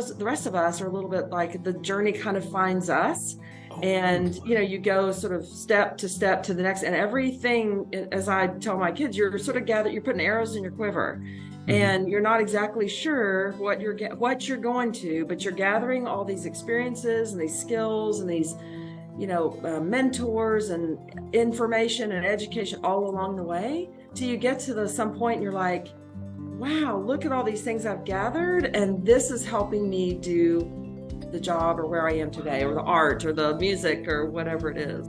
the rest of us are a little bit like the journey kind of finds us and you know you go sort of step to step to the next and everything as i tell my kids you're sort of gather you're putting arrows in your quiver and you're not exactly sure what you're what you're going to but you're gathering all these experiences and these skills and these you know uh, mentors and information and education all along the way till you get to the some point and you're like wow look at all these things i've gathered and this is helping me do the job or where I am today or the art or the music or whatever it is.